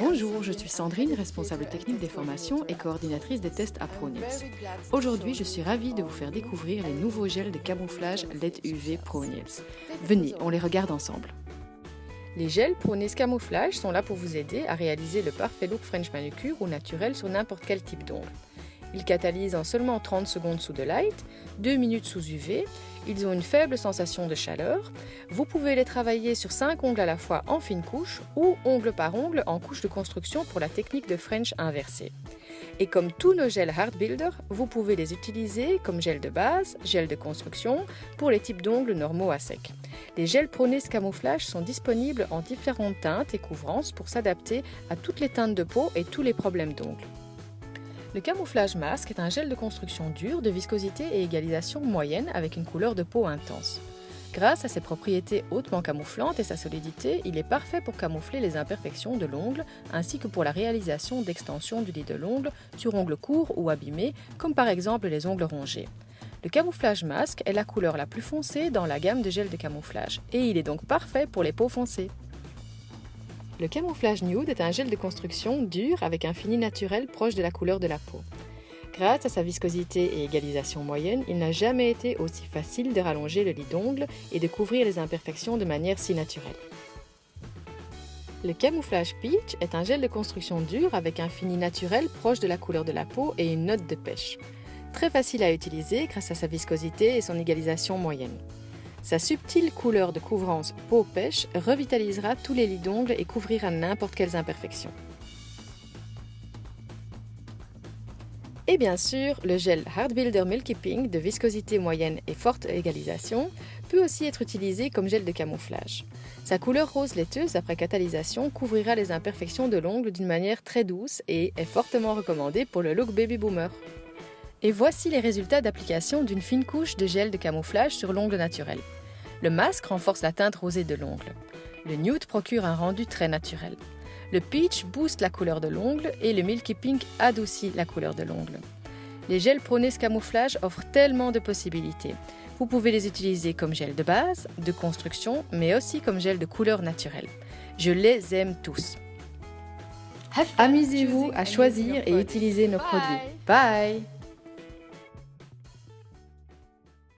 Bonjour, je suis Sandrine, responsable technique des formations et coordinatrice des tests à ProNils. Aujourd'hui, je suis ravie de vous faire découvrir les nouveaux gels de camouflage LED UV ProNils. Venez, on les regarde ensemble. Les gels ProNils Camouflage sont là pour vous aider à réaliser le parfait look French manucure ou naturel sur n'importe quel type d'ongle. Ils catalysent en seulement 30 secondes sous de light, 2 minutes sous UV, ils ont une faible sensation de chaleur. Vous pouvez les travailler sur 5 ongles à la fois en fine couche ou ongle par ongle en couche de construction pour la technique de French inversé. Et comme tous nos gels Hard Builder, vous pouvez les utiliser comme gel de base, gel de construction, pour les types d'ongles normaux à sec. Les gels Pronis Camouflage sont disponibles en différentes teintes et couvrances pour s'adapter à toutes les teintes de peau et tous les problèmes d'ongles. Le camouflage masque est un gel de construction dur de viscosité et égalisation moyenne avec une couleur de peau intense. Grâce à ses propriétés hautement camouflantes et sa solidité, il est parfait pour camoufler les imperfections de l'ongle ainsi que pour la réalisation d'extensions du lit de l'ongle sur ongles courts ou abîmés, comme par exemple les ongles rongés. Le camouflage masque est la couleur la plus foncée dans la gamme de gel de camouflage et il est donc parfait pour les peaux foncées. Le camouflage nude est un gel de construction dur avec un fini naturel proche de la couleur de la peau. Grâce à sa viscosité et égalisation moyenne, il n'a jamais été aussi facile de rallonger le lit d'ongles et de couvrir les imperfections de manière si naturelle. Le camouflage peach est un gel de construction dur avec un fini naturel proche de la couleur de la peau et une note de pêche. Très facile à utiliser grâce à sa viscosité et son égalisation moyenne. Sa subtile couleur de couvrance peau-pêche revitalisera tous les lits d'ongles et couvrira n'importe quelles imperfections. Et bien sûr, le gel Hard Builder Milky Pink de viscosité moyenne et forte égalisation peut aussi être utilisé comme gel de camouflage. Sa couleur rose laiteuse après catalysation couvrira les imperfections de l'ongle d'une manière très douce et est fortement recommandé pour le look baby boomer. Et voici les résultats d'application d'une fine couche de gel de camouflage sur l'ongle naturel. Le masque renforce la teinte rosée de l'ongle. Le nude procure un rendu très naturel. Le peach booste la couleur de l'ongle et le milky pink adoucit la couleur de l'ongle. Les gels Pronis Camouflage offrent tellement de possibilités. Vous pouvez les utiliser comme gel de base, de construction, mais aussi comme gel de couleur naturelle. Je les aime tous. Amusez-vous à choisir et utiliser nos produits. Bye